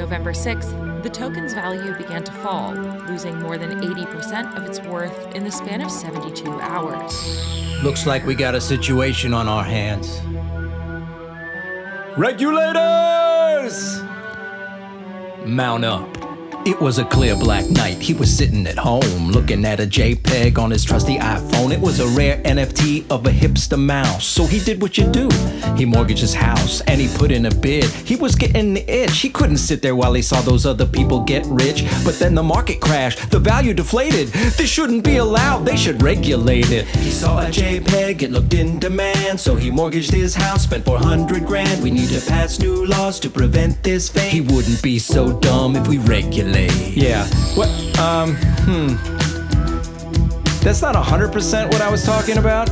November 6th, the token's value began to fall, losing more than 80% of its worth in the span of 72 hours. Looks like we got a situation on our hands. Regulators! Mount up. It was a clear black night. He was sitting at home looking at a JPEG on his trusty iPhone. It was a rare NFT of a hipster mouse. So he did what you do. He mortgaged his house and he put in a bid. He was getting the itch. He couldn't sit there while he saw those other people get rich. But then the market crashed. The value deflated. This shouldn't be allowed. They should regulate it. He saw a JPEG. It looked in demand. So he mortgaged his house, spent 400 grand. We need to pass new laws to prevent this fate. He wouldn't be so dumb if we Yeah. What? Um, hmm. That's not 100% what I was talking about.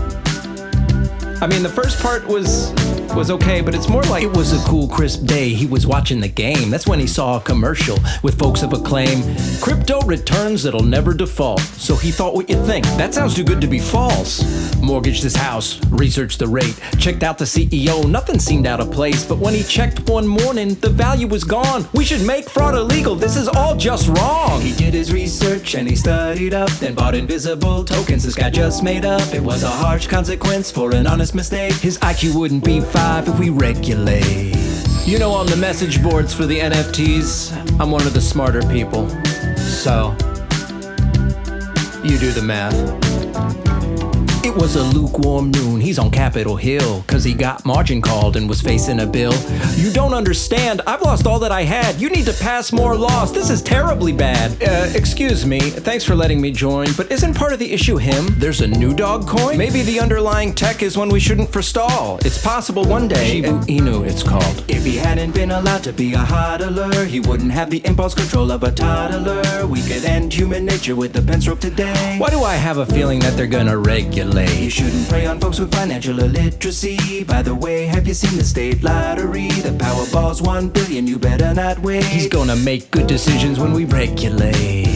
I mean, the first part was was okay, but it's more like It was a cool, crisp day. He was watching the game. That's when he saw a commercial with folks of acclaim. Crypto returns that'll never default. So he thought what you think. That sounds too good to be false. Mortgaged his house, researched the rate, checked out the CEO. Nothing seemed out of place. But when he checked one morning, the value was gone. We should make fraud illegal. This is all just wrong. He did his research and he studied up, then bought invisible tokens this guy just made up. It was a harsh consequence for an honest mistake. His IQ wouldn't be five if we regulate. You know, on the message boards for the NFTs, I'm one of the smarter people. So, you do the math. Was a lukewarm noon. He's on Capitol Hill, cause he got margin called and was facing a bill. You don't understand. I've lost all that I had. You need to pass more laws. This is terribly bad. Uh, excuse me. Thanks for letting me join, but isn't part of the issue him? There's a new dog coin? Maybe the underlying tech is one we shouldn't forestall. It's possible one day. Shiba Inu, it's called. If he hadn't been allowed to be a hodler, he wouldn't have the impulse control of a toddler. We could end human nature with a pen stroke today. Why do I have a feeling that they're gonna regulate? You shouldn't prey on folks with financial illiteracy. By the way, have you seen the state lottery? The Powerball's one billion, you better not wait. He's gonna make good decisions when we regulate.